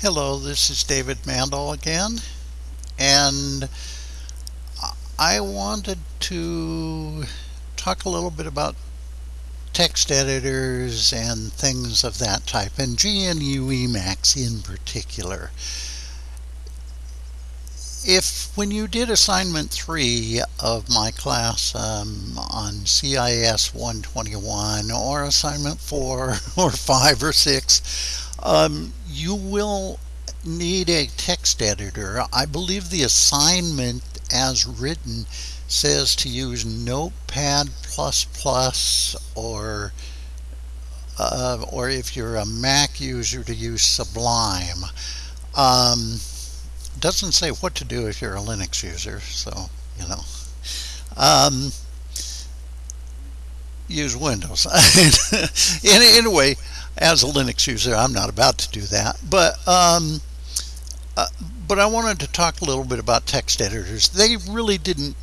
Hello, this is David Mandel again, and I wanted to talk a little bit about text editors and things of that type, and GNU Emacs in particular. If when you did assignment 3 of my class um, on CIS 121 or assignment 4 or 5 or 6, um, you will need a text editor. I believe the assignment as written says to use Notepad++ or uh, or if you're a Mac user to use Sublime. Um, doesn't say what to do if you're a Linux user, so you know. Um, use Windows. anyway, as a Linux user, I'm not about to do that. But um, uh, but I wanted to talk a little bit about text editors. They really didn't.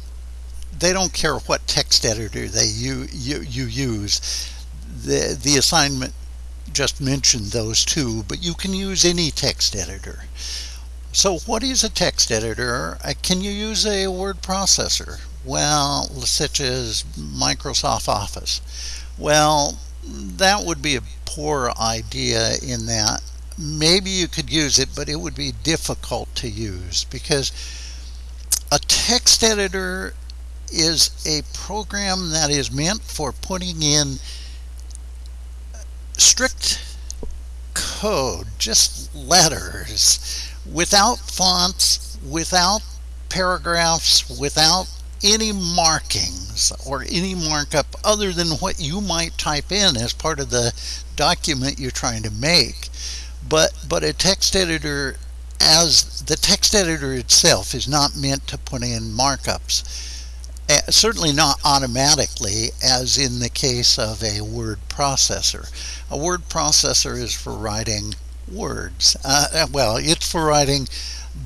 They don't care what text editor they you you, you use. The the assignment just mentioned those two, but you can use any text editor. So what is a text editor? Uh, can you use a word processor? Well, such as Microsoft Office. Well, that would be a poor idea in that. Maybe you could use it, but it would be difficult to use because a text editor is a program that is meant for putting in strict code, just letters, without fonts, without paragraphs, without any markings or any markup other than what you might type in as part of the document you're trying to make. But, but a text editor as the text editor itself is not meant to put in markups. Uh, certainly not automatically as in the case of a word processor. A word processor is for writing words. Uh, well, it's for writing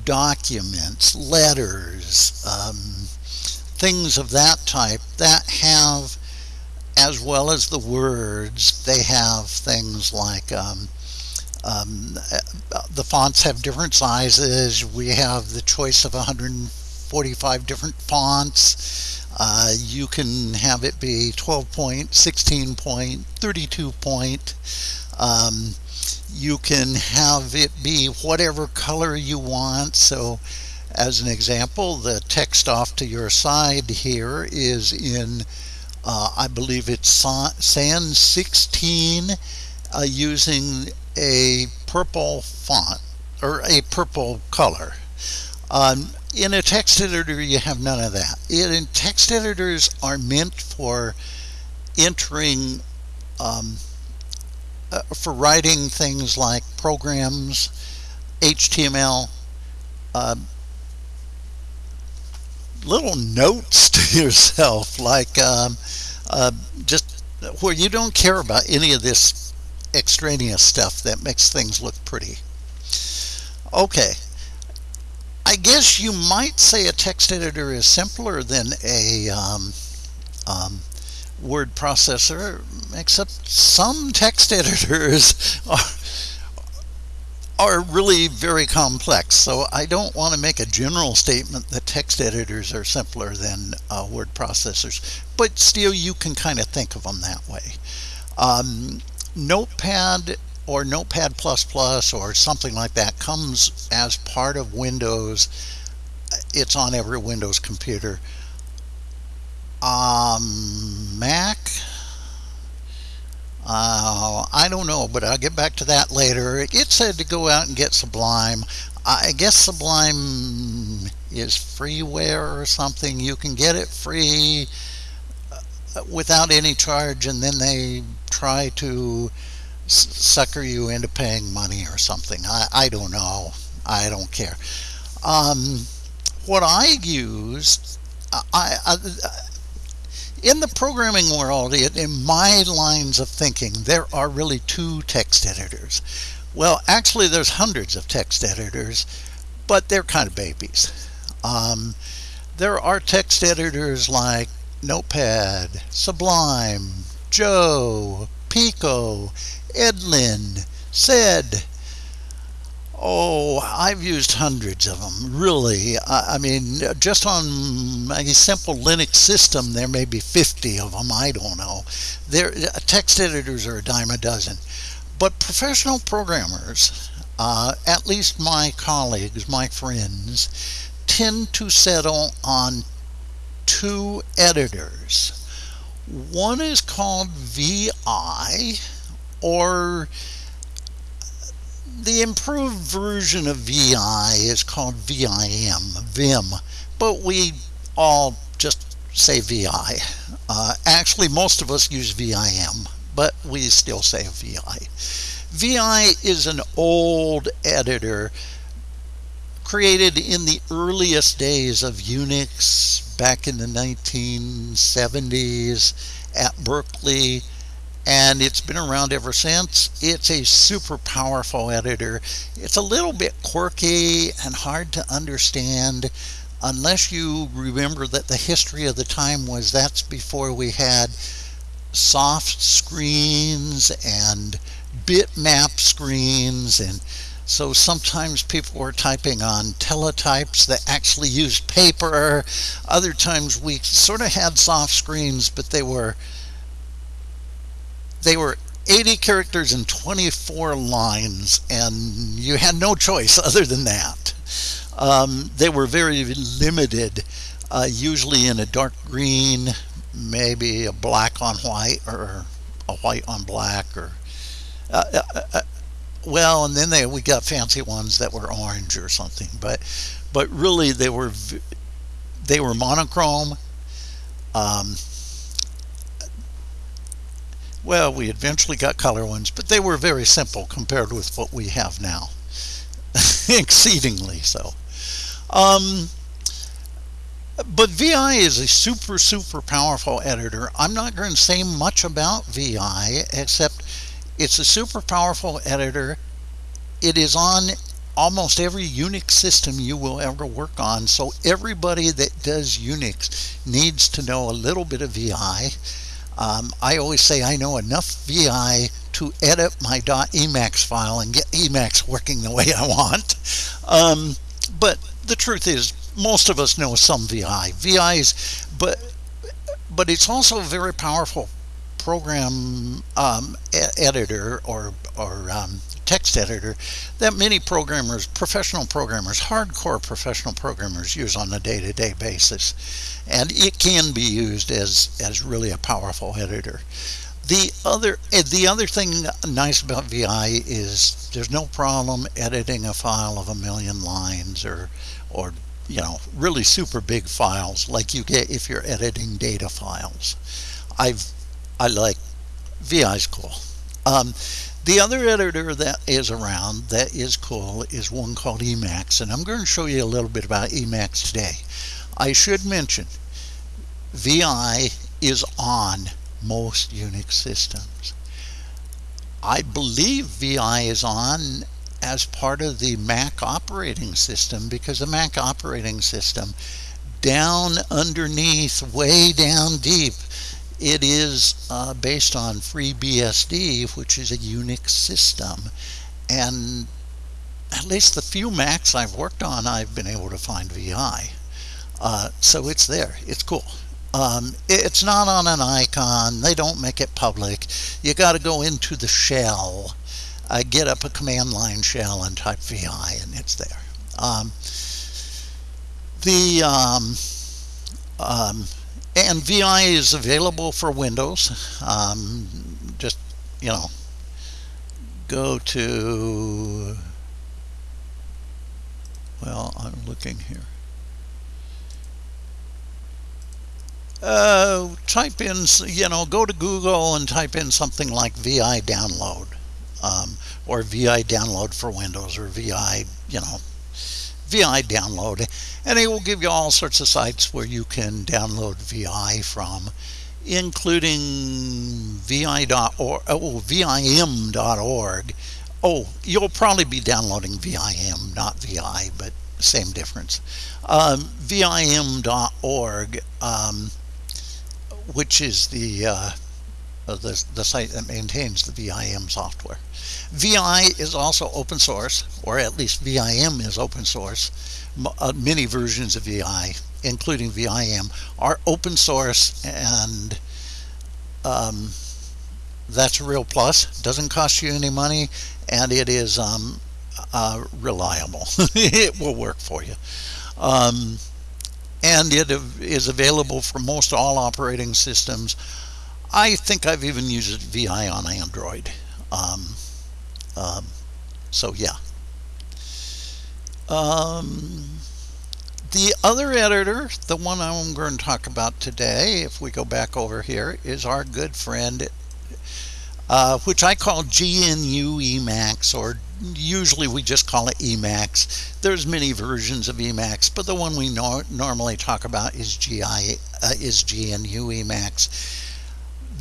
documents, letters, um, things of that type that have as well as the words, they have things like um, um, the fonts have different sizes. We have the choice of 145 different fonts. Uh, you can have it be 12 point, 16 point, 32 point. Um, you can have it be whatever color you want. So as an example, the text off to your side here is in uh, I believe it's Sans 16 uh, using a purple font or a purple color. Um, in a text editor, you have none of that. In text editors are meant for entering, um, uh, for writing things like programs, HTML, uh, little notes to yourself, like um, uh, just where you don't care about any of this extraneous stuff that makes things look pretty. Okay, I guess you might say a text editor is simpler than a um, um, word processor, except some text editors are are really very complex. So I don't want to make a general statement that text editors are simpler than uh, word processors, but still you can kind of think of them that way. Um, Notepad or Notepad++ or something like that comes as part of Windows. It's on every Windows computer. Um, Mac, uh, I don't know, but I'll get back to that later. It said to go out and get Sublime. I guess Sublime is freeware or something. You can get it free uh, without any charge, and then they try to sucker you into paying money or something. I, I don't know. I don't care. Um, what I use, I, I in the programming world, in my lines of thinking, there are really two text editors. Well, actually, there's hundreds of text editors, but they're kind of babies. Um, there are text editors like Notepad, Sublime, Joe, Pico, Edlin, Sed, Oh, I've used hundreds of them, really. I, I mean, just on a simple Linux system, there may be 50 of them. I don't know. There, text editors are a dime a dozen. But professional programmers, uh, at least my colleagues, my friends, tend to settle on two editors. One is called VI, or the improved version of VI is called VIM, Vim, but we all just say VI. Uh, actually, most of us use VIM, but we still say VI. VI is an old editor created in the earliest days of Unix back in the 1970s at Berkeley and it's been around ever since. It's a super powerful editor. It's a little bit quirky and hard to understand unless you remember that the history of the time was that's before we had soft screens and bitmap screens and so sometimes people were typing on teletypes that actually used paper. Other times we sort of had soft screens, but they were they were 80 characters and 24 lines, and you had no choice other than that. Um, they were very limited, uh, usually in a dark green, maybe a black on white, or a white on black, or uh, uh, uh well, and then they we got fancy ones that were orange or something, but but really they were they were monochrome. Um, well, we eventually got color ones, but they were very simple compared with what we have now. Exceedingly so. Um, but VI is a super, super powerful editor. I'm not going to say much about VI, except it's a super powerful editor. It is on almost every Unix system you will ever work on. So everybody that does Unix needs to know a little bit of VI. Um, I always say I know enough VI to edit my .emacs file and get Emacs working the way I want. Um, but the truth is, most of us know some VI. VI's, but but it's also very powerful program um, editor or or um, text editor that many programmers, professional programmers, hardcore professional programmers use on a day-to-day basis. And it can be used as, as really a powerful editor. The other, eh, the other thing nice about VI is there's no problem editing a file of a million lines or, or you know, really super big files like you get if you're editing data files. I've, I like VI's cool. Um, the other editor that is around that is cool is one called Emacs, and I'm going to show you a little bit about Emacs today. I should mention, VI is on most Unix systems. I believe VI is on as part of the Mac operating system because the Mac operating system down underneath, way down deep, it is uh, based on FreeBSD, which is a Unix system. And at least the few Macs I've worked on, I've been able to find VI. Uh, so it's there. It's cool. Um, it's not on an icon. They don't make it public. You got to go into the shell, uh, get up a command line shell and type VI, and it's there. Um, the um, um and VI is available for Windows. Um, just, you know, go to, well, I'm looking here. Uh, type in, you know, go to Google and type in something like VI download um, or VI download for Windows or VI, you know, VI download and it will give you all sorts of sites where you can download VI from including vi.org oh, vim.org oh you'll probably be downloading VIM not VI but same difference um, vim.org um, which is the uh, the, the site that maintains the VIM software. VI is also open source, or at least VIM is open source. Uh, many versions of VI, including VIM, are open source and um, that's a real plus. Doesn't cost you any money and it is um, uh, reliable. it will work for you. Um, and it is available for most all operating systems. I think I've even used VI on Android. Um, um, so yeah. Um, the other editor, the one I'm going to talk about today, if we go back over here, is our good friend, uh, which I call GNU Emacs, or usually we just call it Emacs. There's many versions of Emacs, but the one we no normally talk about is GI uh, is GNU Emacs.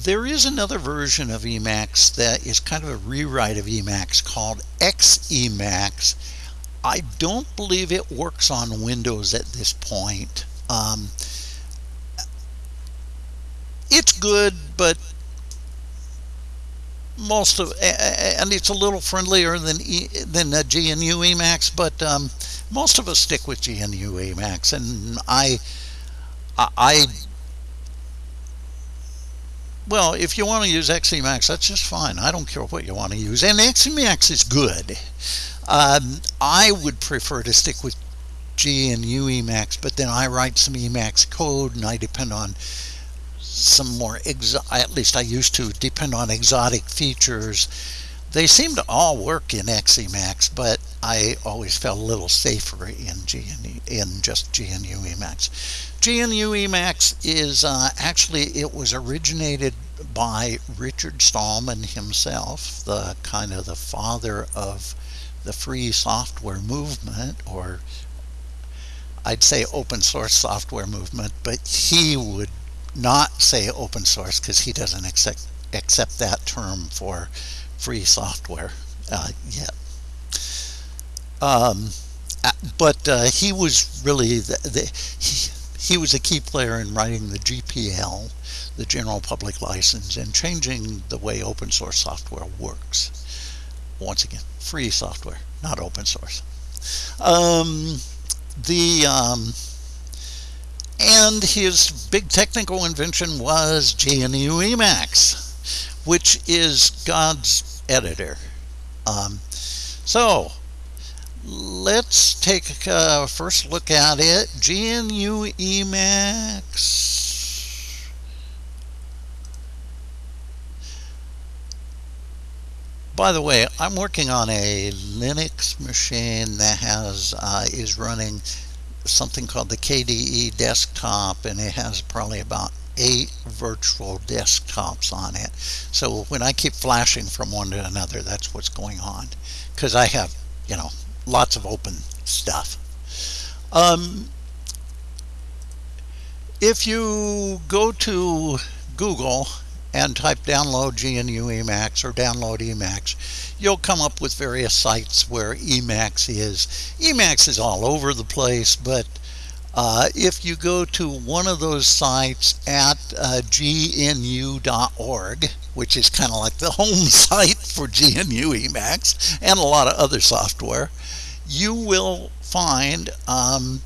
There is another version of Emacs that is kind of a rewrite of Emacs called XEmacs. I don't believe it works on Windows at this point. Um, it's good, but most of and it's a little friendlier than than uh, GNU Emacs, but um, most of us stick with GNU Emacs, and I I well, if you want to use XEmacs, that's just fine. I don't care what you want to use, and XEmacs is good. Um, I would prefer to stick with GNU Emacs, but then I write some Emacs code, and I depend on some more, at least I used to, depend on exotic features. They seem to all work in XEmacs, but I always felt a little safer in GNU, in just GNU Emacs. GNU Emacs is uh, actually, it was originated by Richard Stallman himself, the kind of the father of the free software movement, or I'd say open source software movement, but he would not say open source because he doesn't accept accept that term for free software uh, yet. Um, uh, but uh, he was really the, the he, he was a key player in writing the GPL, the General Public License, and changing the way open source software works. Once again, free software, not open source. Um, the um, and his big technical invention was GNU Emacs, which is God's editor. Um, so let's take a first look at it. GNU Emacs. By the way, I'm working on a Linux machine that has uh, is running something called the KDE desktop and it has probably about eight virtual desktops on it so when I keep flashing from one to another that's what's going on because I have you know lots of open stuff um, if you go to Google and type download GNU Emacs or download Emacs, you'll come up with various sites where Emacs is. Emacs is all over the place, but uh, if you go to one of those sites at uh, gnu.org, which is kind of like the home site for GNU Emacs and a lot of other software, you will find um,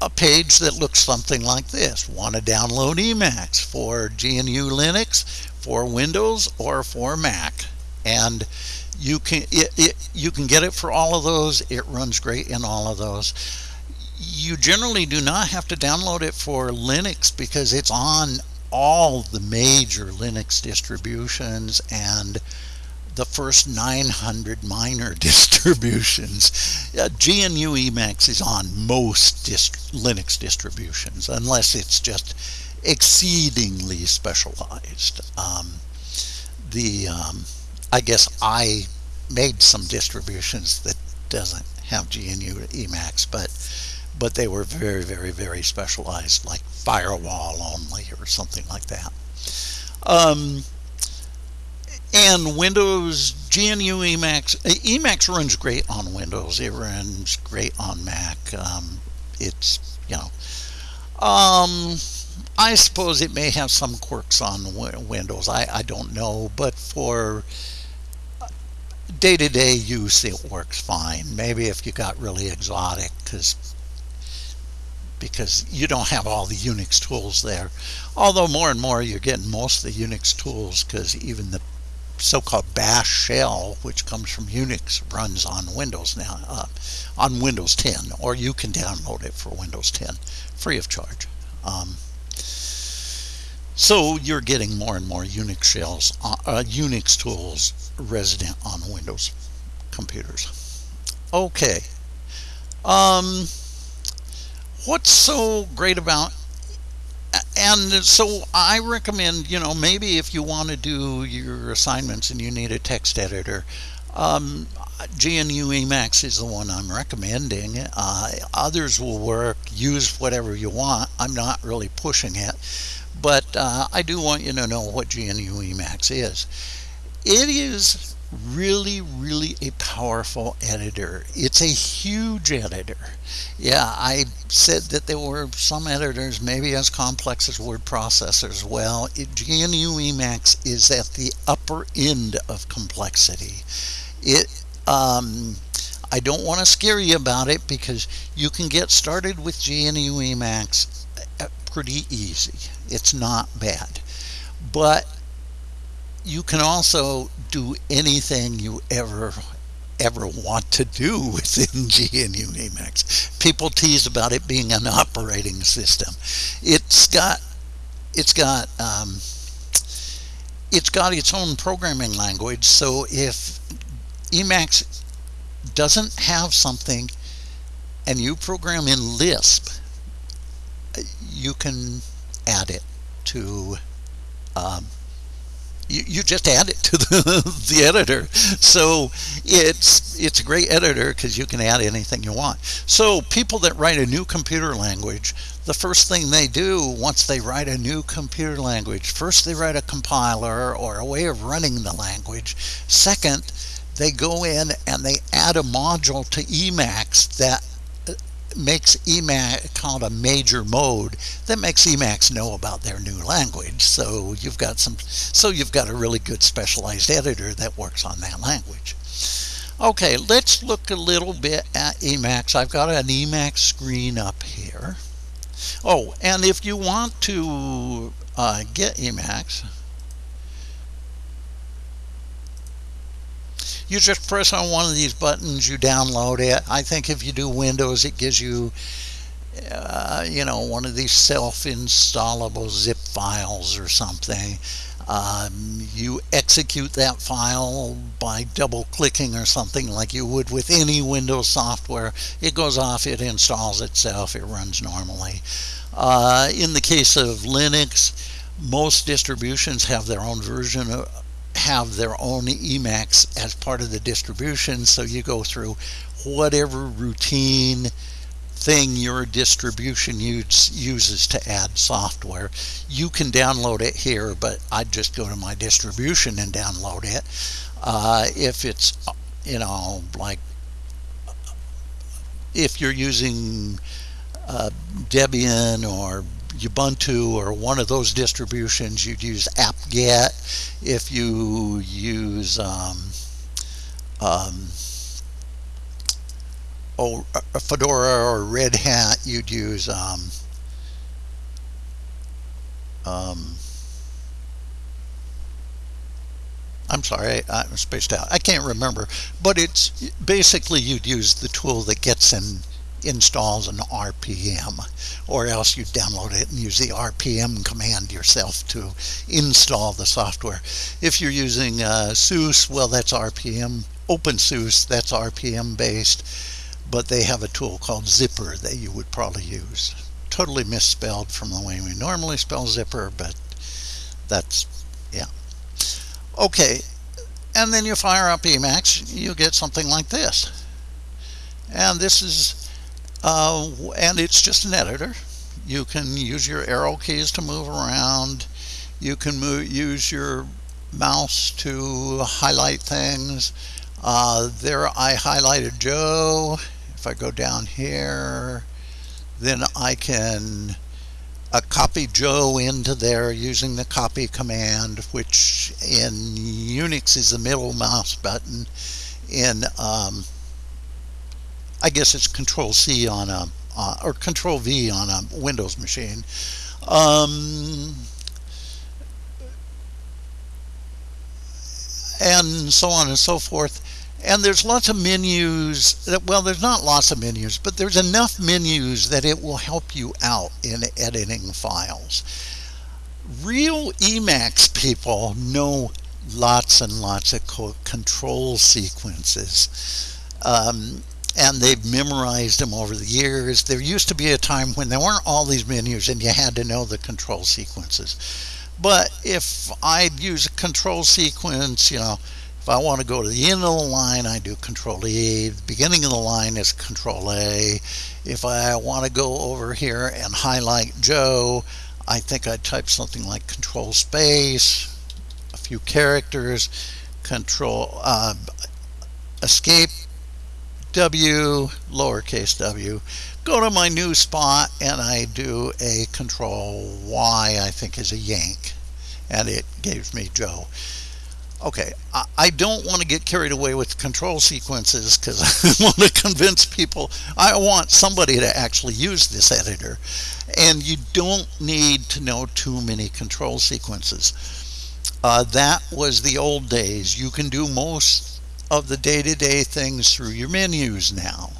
a page that looks something like this. Want to download Emacs for GNU Linux, for Windows, or for Mac. And you can it, it, you can get it for all of those. It runs great in all of those. You generally do not have to download it for Linux because it's on all the major Linux distributions and the first 900 minor distributions. Uh, GNU Emacs is on most dist Linux distributions, unless it's just exceedingly specialized. Um, the um, I guess I made some distributions that doesn't have GNU Emacs, but but they were very, very, very specialized, like firewall only or something like that. Um, and Windows GNU Emacs Emacs runs great on Windows. It runs great on Mac. Um, it's you know, um, I suppose it may have some quirks on Windows. I, I don't know, but for day-to-day use, it works fine. Maybe if you got really exotic, because because you don't have all the Unix tools there. Although more and more you're getting most of the Unix tools because even the so-called bash shell which comes from unix runs on windows now uh, on windows 10 or you can download it for windows 10 free of charge. Um, so you're getting more and more unix shells uh, uh, unix tools resident on windows computers. Okay. Um, what's so great about and so I recommend, you know, maybe if you want to do your assignments and you need a text editor, um, GNU Emacs is the one I'm recommending. Uh, others will work. Use whatever you want. I'm not really pushing it, but uh, I do want you to know what GNU Emacs is. It is really, really a powerful editor. It's a huge editor. Yeah, I said that there were some editors maybe as complex as word processors. Well, it, GNU Emacs is at the upper end of complexity. It, um, I don't want to scare you about it because you can get started with GNU Emacs uh, pretty easy. It's not bad. But you can also do anything you ever ever want to do within GNU Emacs. People tease about it being an operating system. It's got it's got um, it's got its own programming language. So if Emacs doesn't have something and you program in Lisp, you can add it to um, you, you just add it to the, the editor. So it's it's a great editor because you can add anything you want. So people that write a new computer language, the first thing they do once they write a new computer language, first they write a compiler or a way of running the language. Second, they go in and they add a module to Emacs that makes Emacs called a major mode that makes Emacs know about their new language. So you've got some, so you've got a really good specialized editor that works on that language. Okay, let's look a little bit at Emacs. I've got an Emacs screen up here. Oh, and if you want to uh, get Emacs, you just press on one of these buttons, you download it. I think if you do Windows, it gives you, uh, you know, one of these self-installable zip files or something. Um, you execute that file by double clicking or something like you would with any Windows software. It goes off, it installs itself, it runs normally. Uh, in the case of Linux, most distributions have their own version of, have their own Emacs as part of the distribution. So you go through whatever routine thing your distribution use, uses to add software. You can download it here, but I'd just go to my distribution and download it. Uh, if it's, you know, like if you're using uh, Debian or Ubuntu or one of those distributions, you'd use apt-get. If you use um, um, oh, Fedora or Red Hat, you'd use um, um, I'm sorry, I, am spaced out. I can't remember, but it's basically you'd use the tool that gets in installs an RPM or else you download it and use the RPM command yourself to install the software. If you're using uh, SUSE, well that's RPM, OpenSUSE, that's RPM based, but they have a tool called Zypper that you would probably use. Totally misspelled from the way we normally spell zipper, but that's, yeah. Okay, and then you fire up Emacs, you get something like this. And this is uh, and it's just an editor. You can use your arrow keys to move around. You can move, use your mouse to highlight things. Uh, there I highlighted Joe. If I go down here, then I can a copy Joe into there using the copy command, which in Unix is the middle mouse button. In um, I guess it's Control C on a uh, or Control V on a Windows machine. Um, and so on and so forth. And there's lots of menus. That, well, there's not lots of menus, but there's enough menus that it will help you out in editing files. Real Emacs people know lots and lots of control sequences. Um, and they've memorized them over the years. There used to be a time when there weren't all these menus and you had to know the control sequences. But if I use a control sequence, you know, if I want to go to the end of the line, I do Control E. The beginning of the line is Control A. If I want to go over here and highlight Joe, I think I type something like Control Space, a few characters, Control uh, Escape W, lowercase w, go to my new spot and I do a control Y, I think is a yank, and it gives me Joe. Okay, I don't want to get carried away with control sequences because I want to convince people, I want somebody to actually use this editor. And you don't need to know too many control sequences. Uh, that was the old days. You can do most of the day-to-day things through your menus now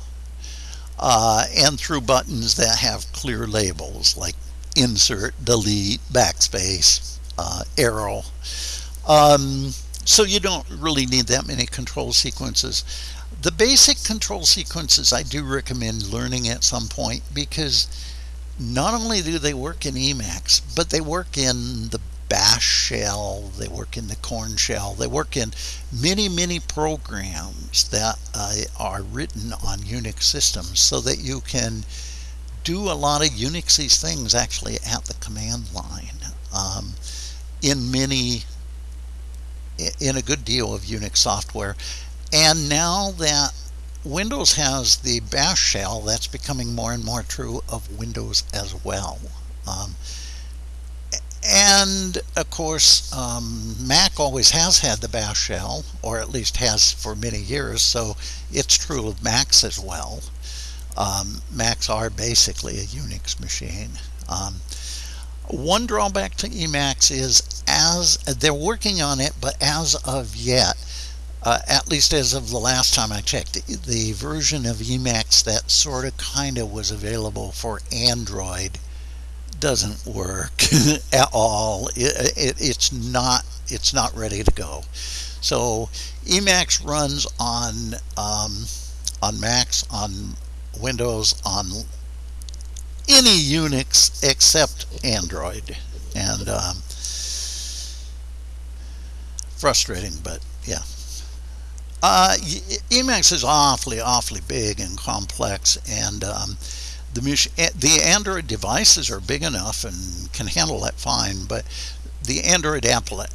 uh, and through buttons that have clear labels like insert, delete, backspace, uh, arrow. Um, so you don't really need that many control sequences. The basic control sequences I do recommend learning at some point because not only do they work in Emacs, but they work in the bash shell, they work in the Korn shell, they work in many, many programs that uh, are written on Unix systems so that you can do a lot of Unixy things actually at the command line um, in many, in a good deal of Unix software. And now that Windows has the bash shell, that's becoming more and more true of Windows as well. Um, and of course, um, Mac always has had the bash shell, or at least has for many years, so it's true of Macs as well. Um, Macs are basically a Unix machine. Um, one drawback to Emacs is as they're working on it, but as of yet, uh, at least as of the last time I checked, the version of Emacs that sort of kind of was available for Android doesn't work at all. It, it, it's not it's not ready to go. So Emacs runs on um, on Macs, on Windows, on any Unix except Android, and um, frustrating, but yeah. Uh, Emacs is awfully, awfully big and complex, and um, the, the Android devices are big enough and can handle that fine, but the Android Apple eh,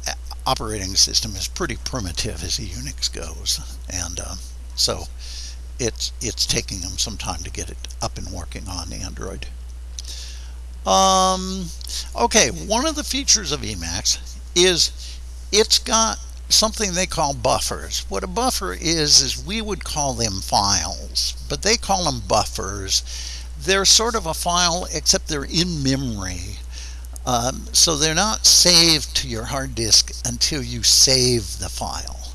operating system is pretty primitive as a Unix goes, and um, so it's it's taking them some time to get it up and working on Android. Um, okay, one of the features of Emacs is it's got something they call buffers. What a buffer is, is we would call them files, but they call them buffers they're sort of a file except they're in memory. Um, so they're not saved to your hard disk until you save the file.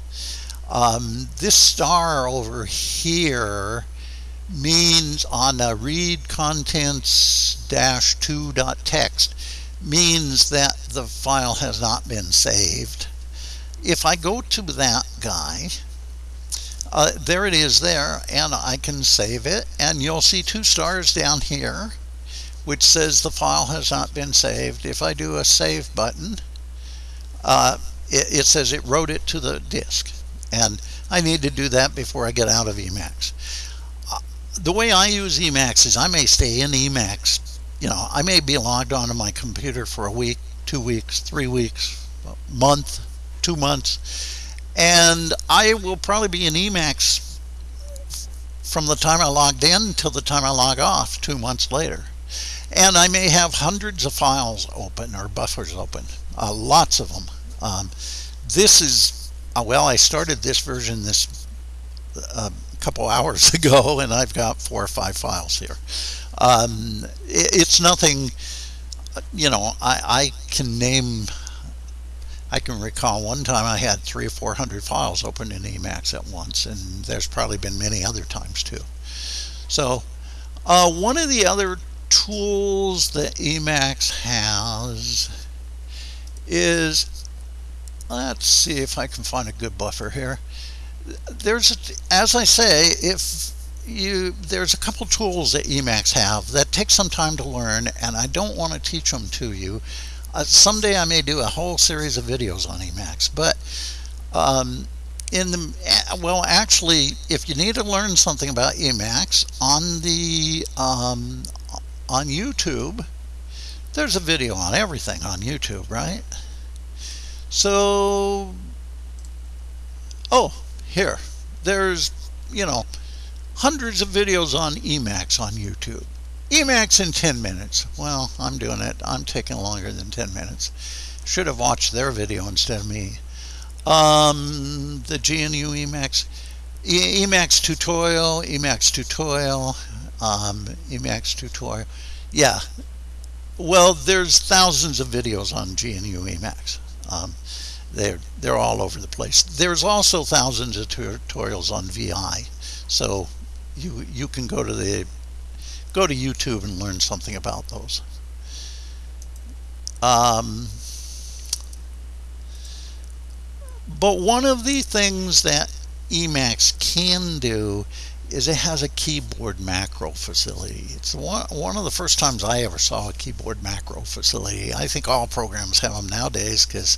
Um, this star over here means on a read contents dash 2.txt means that the file has not been saved. If I go to that guy uh, there it is there and I can save it. And you'll see two stars down here which says the file has not been saved. If I do a save button uh, it, it, says it wrote it to the disk. And I need to do that before I get out of Emacs. Uh, the way I use Emacs is I may stay in Emacs. You know I may be logged onto my computer for a week two weeks three weeks month two months and I will probably be in Emacs from the time I logged in until the time I log off two months later. and I may have hundreds of files open or buffers open, uh, lots of them. Um, this is, uh, well, I started this version this uh, couple hours ago, and I've got four or five files here. Um, it, it's nothing, you know, I, I can name, I can recall one time I had three or four hundred files open in Emacs at once, and there's probably been many other times too. So, uh, one of the other tools that Emacs has is, let's see if I can find a good buffer here there's, as I say, if you there's a couple tools that Emacs have that take some time to learn, and I don't want to teach them to you. Uh, someday I may do a whole series of videos on Emacs, but um, in the well, actually, if you need to learn something about Emacs on the um, on YouTube, there's a video on everything on YouTube, right? So, oh, here, there's, you know, hundreds of videos on Emacs on YouTube. Emacs in 10 minutes. Well, I'm doing it. I'm taking longer than 10 minutes. Should have watched their video instead of me. Um, the GNU Emacs, e Emacs tutorial, Emacs tutorial, um, Emacs tutorial. Yeah. Well, there's thousands of videos on GNU Emacs. Um, they're, they're all over the place. There's also thousands of tutorials on VI. So you, you can go to the go to YouTube and learn something about those. Um, but one of the things that Emacs can do is it has a keyboard macro facility. It's one, one of the first times I ever saw a keyboard macro facility. I think all programs have them nowadays because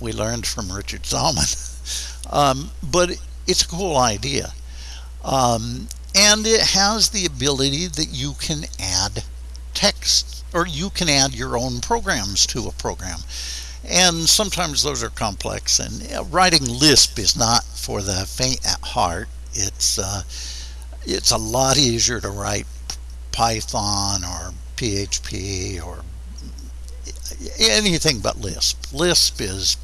we learned from Richard Stallman. um, but it's a cool idea. Um, and it has the ability that you can add text or you can add your own programs to a program. And sometimes those are complex and writing Lisp is not for the faint at heart. It's, uh, it's a lot easier to write Python or PHP or anything but Lisp. Lisp is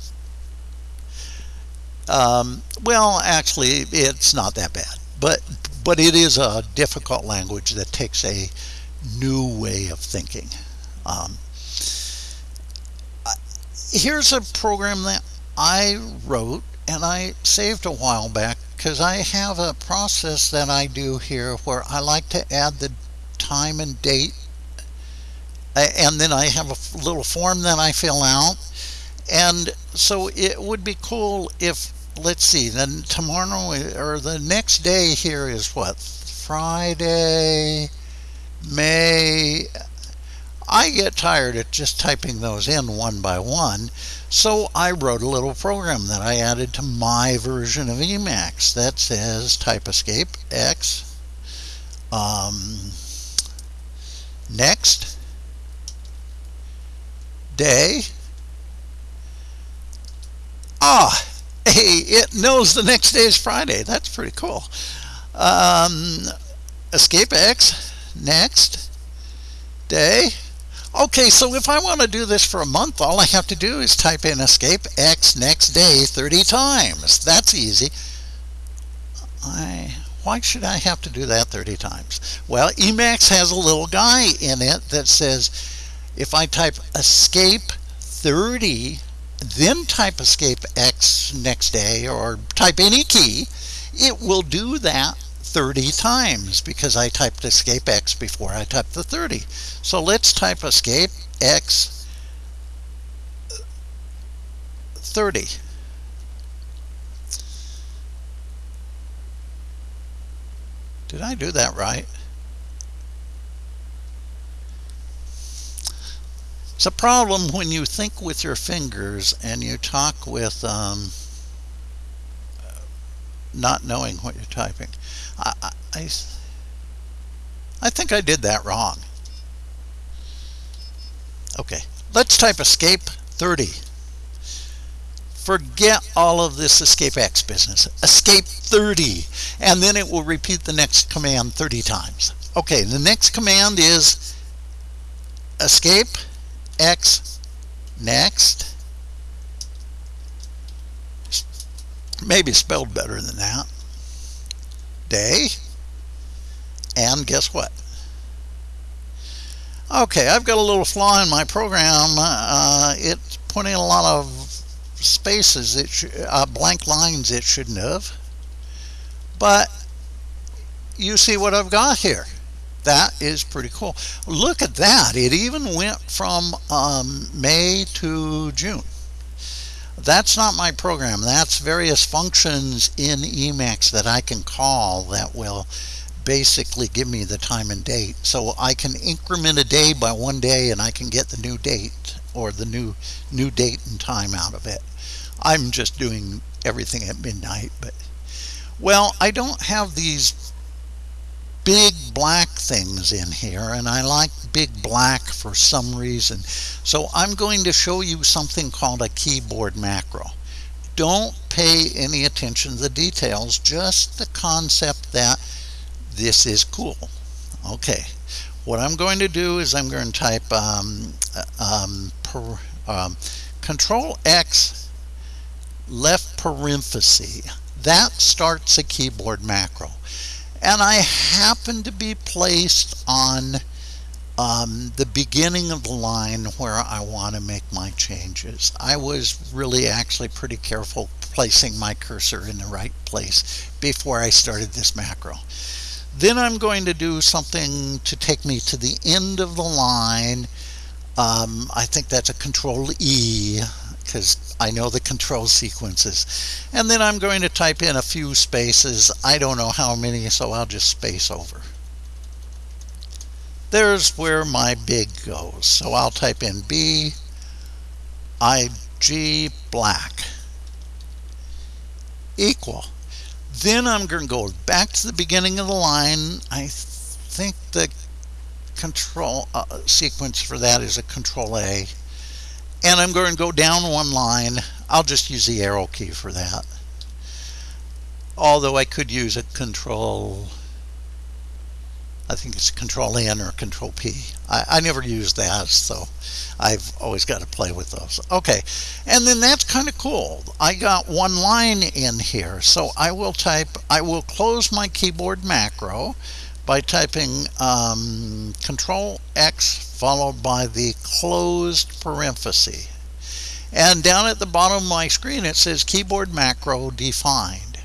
um, well, actually, it's not that bad, but but it is a difficult language that takes a new way of thinking. Um, here's a program that I wrote and I saved a while back because I have a process that I do here where I like to add the time and date and then I have a little form that I fill out and so it would be cool if let's see, then tomorrow or the next day here is what? Friday, May. I get tired of just typing those in one by one, so I wrote a little program that I added to my version of Emacs that says type escape X, um, next, day, ah, hey, it knows the next day is Friday. That's pretty cool. Um, escape X, next day. Okay, so if I want to do this for a month, all I have to do is type in escape X next day 30 times. That's easy. I, why should I have to do that 30 times? Well, Emacs has a little guy in it that says if I type escape 30 then type escape X next day or type any key, it will do that 30 times because I typed escape X before I typed the 30. So let's type escape X 30. Did I do that right? It's a problem when you think with your fingers and you talk with um, not knowing what you're typing. I, I, I think I did that wrong. Okay, let's type escape 30. Forget all of this escape X business. Escape 30, and then it will repeat the next command 30 times. Okay, the next command is escape X next. Maybe spelled better than that. Day. And guess what? Okay, I've got a little flaw in my program. Uh, it's putting a lot of spaces, it uh, blank lines it shouldn't have. But you see what I've got here. That is pretty cool. Look at that. It even went from um, May to June. That's not my program. That's various functions in Emacs that I can call that will basically give me the time and date. So I can increment a day by one day and I can get the new date or the new new date and time out of it. I'm just doing everything at midnight, but well, I don't have these big black things in here and I like big black for some reason. So I'm going to show you something called a keyboard macro. Don't pay any attention to the details, just the concept that this is cool. Okay, what I'm going to do is I'm going to type um, um, per, um, Control X left parenthesis. That starts a keyboard macro. And I happen to be placed on um, the beginning of the line where I want to make my changes. I was really actually pretty careful placing my cursor in the right place before I started this macro. Then I'm going to do something to take me to the end of the line. Um, I think that's a control E because I know the control sequences. And then I'm going to type in a few spaces. I don't know how many, so I'll just space over. There's where my big goes. So I'll type in B, I, G, black, equal. Then I'm going to go back to the beginning of the line. I think the control uh, sequence for that is a control A. And I'm going to go down one line. I'll just use the arrow key for that. Although I could use a control I think it's Control N or Control P. I, I never use that, so I've always got to play with those. Okay, and then that's kind of cool. I got one line in here, so I will type, I will close my keyboard macro by typing um, Control X followed by the closed parenthesis. And down at the bottom of my screen it says keyboard macro defined.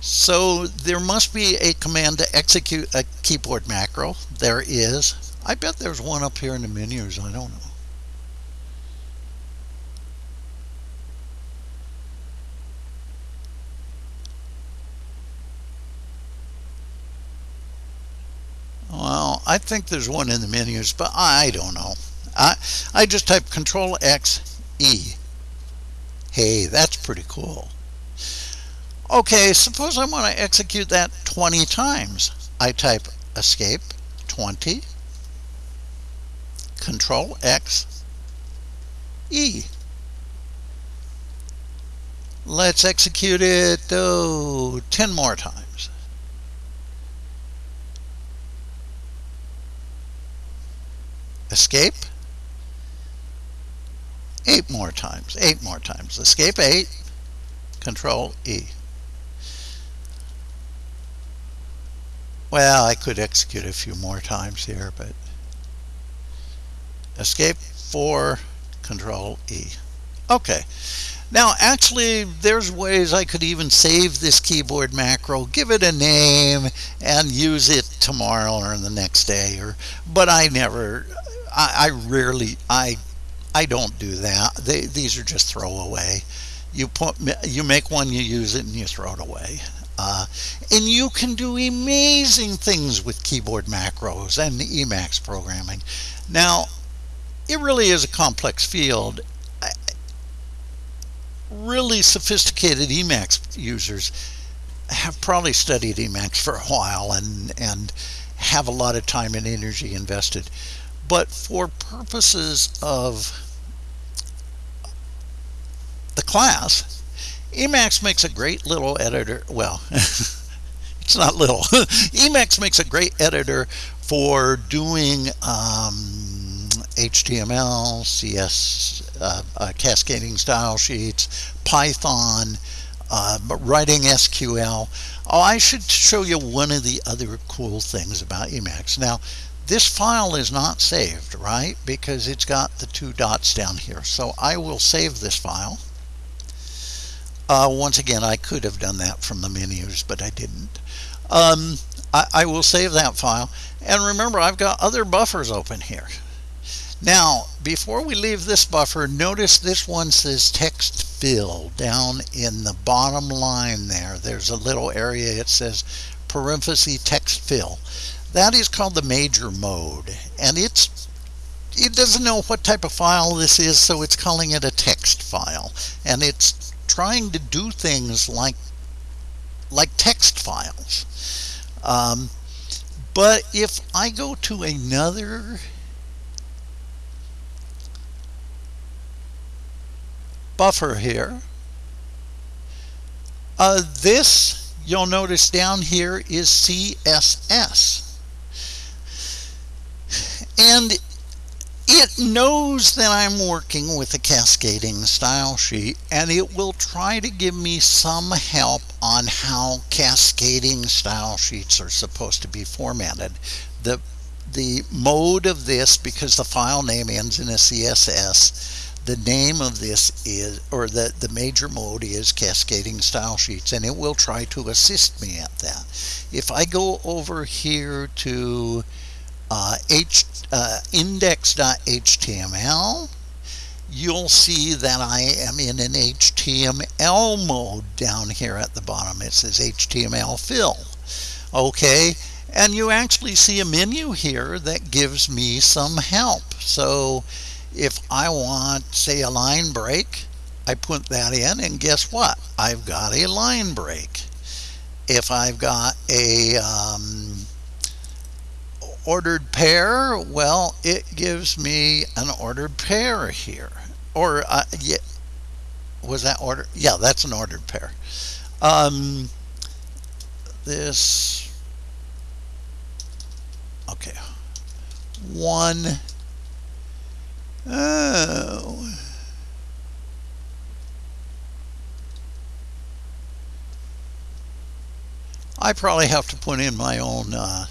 So there must be a command to execute a keyboard macro. There is. I bet there's one up here in the menus. I don't know. Well, I think there's one in the menus, but I don't know. I, I just type Control X E. Hey, that's pretty cool. Okay, suppose I want to execute that 20 times. I type escape 20, control X, E. Let's execute it oh, 10 more times. Escape. Eight more times. Eight more times. Escape 8. Control E. Well, I could execute a few more times here, but escape 4, control E. Okay. Now, actually, there's ways I could even save this keyboard macro, give it a name, and use it tomorrow or the next day. Or, but I never, I, I rarely, I, I don't do that. They, these are just throwaway. You put, you make one, you use it, and you throw it away. Uh, and you can do amazing things with keyboard macros and Emacs programming. Now, it really is a complex field. Really sophisticated Emacs users have probably studied Emacs for a while and, and have a lot of time and energy invested. But for purposes of the class, Emacs makes a great little editor. Well, it's not little. Emacs makes a great editor for doing um, HTML, CS, uh, uh, cascading style sheets, Python, uh, writing SQL. Oh, I should show you one of the other cool things about Emacs. Now, this file is not saved, right? Because it's got the two dots down here. So I will save this file. Uh, once again, I could have done that from the menus, but I didn't. Um, I, I will save that file. And remember, I've got other buffers open here. Now, before we leave this buffer, notice this one says text fill down in the bottom line there. There's a little area, it says parenthesis text fill. That is called the major mode. And it's it doesn't know what type of file this is, so it's calling it a text file. And it's trying to do things like like text files. Um, but if I go to another buffer here. Uh, this, you'll notice down here, is CSS. And it knows that I'm working with a cascading style sheet and it will try to give me some help on how cascading style sheets are supposed to be formatted. The, the mode of this, because the file name ends in a CSS, the name of this is, or the, the major mode is cascading style sheets, and it will try to assist me at that. If I go over here to uh, H, uh, index.html, you'll see that I am in an HTML mode down here at the bottom. It says HTML fill. Okay, and you actually see a menu here that gives me some help. So if I want, say, a line break, I put that in, and guess what? I've got a line break. If I've got a um, ordered pair, well, it gives me an ordered pair here. Or, uh, yeah, was that order? Yeah, that's an ordered pair. Um, this, okay, one Oh. I probably have to put in my own uh,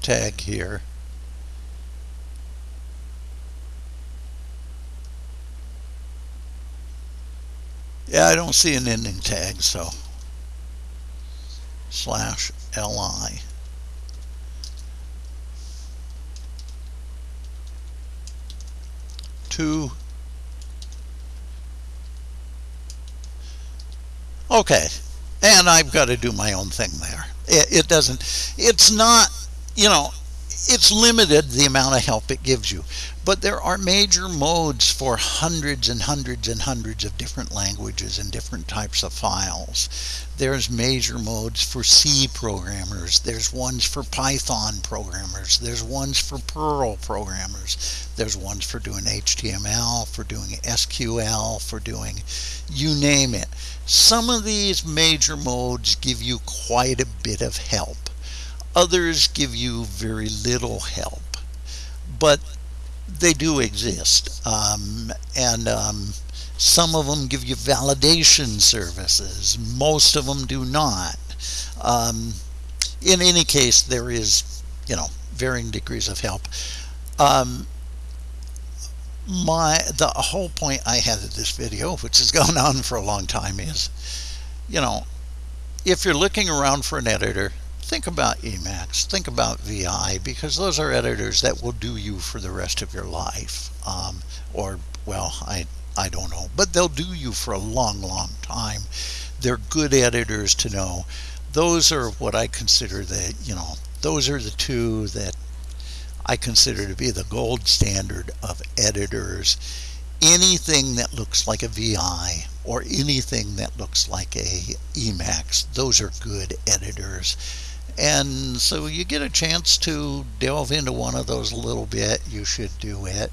tag here. Yeah, I don't see an ending tag, so slash li. two. Okay, and I've got to do my own thing there. It, it doesn't, it's not, you know, it's limited the amount of help it gives you. But there are major modes for hundreds and hundreds and hundreds of different languages and different types of files. There's major modes for C programmers. There's ones for Python programmers. There's ones for Perl programmers. There's ones for doing HTML, for doing SQL, for doing you name it. Some of these major modes give you quite a bit of help. Others give you very little help, but they do exist. Um, and um, some of them give you validation services. Most of them do not. Um, in any case, there is, you know, varying degrees of help. Um, my the whole point I had of this video, which has gone on for a long time, is, you know, if you're looking around for an editor, think about Emacs, think about VI, because those are editors that will do you for the rest of your life. Um, or, well, I, I don't know, but they'll do you for a long, long time. They're good editors to know. Those are what I consider the, you know, those are the two that I consider to be the gold standard of editors. Anything that looks like a VI or anything that looks like a Emacs, those are good editors. And so you get a chance to delve into one of those a little bit, you should do it.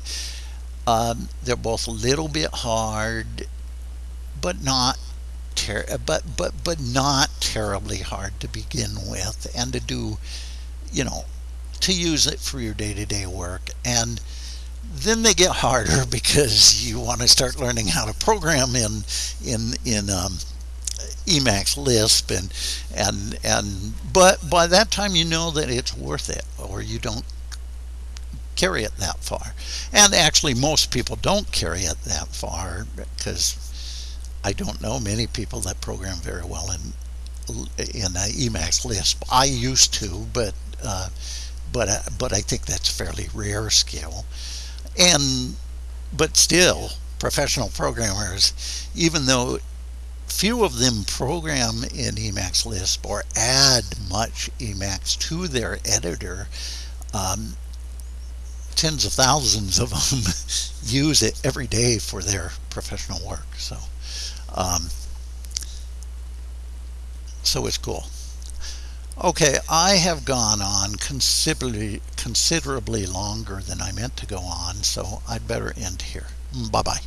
Um, they're both a little bit hard, but not but but but not terribly hard to begin with, and to do, you know, to use it for your day-to-day work. And then they get harder because you want to start learning how to program in in in um, Emacs Lisp and and and but by that time you know that it's worth it or you don't carry it that far. And actually most people don't carry it that far because I don't know many people that program very well in in Emacs Lisp. I used to but uh, but uh, but I think that's fairly rare skill. And but still professional programmers even though few of them program in Emacs Lisp or add much Emacs to their editor um, tens of thousands of them use it every day for their professional work so um, so it's cool Okay, I have gone on considerably considerably longer than I meant to go on, so I'd better end here. Bye bye.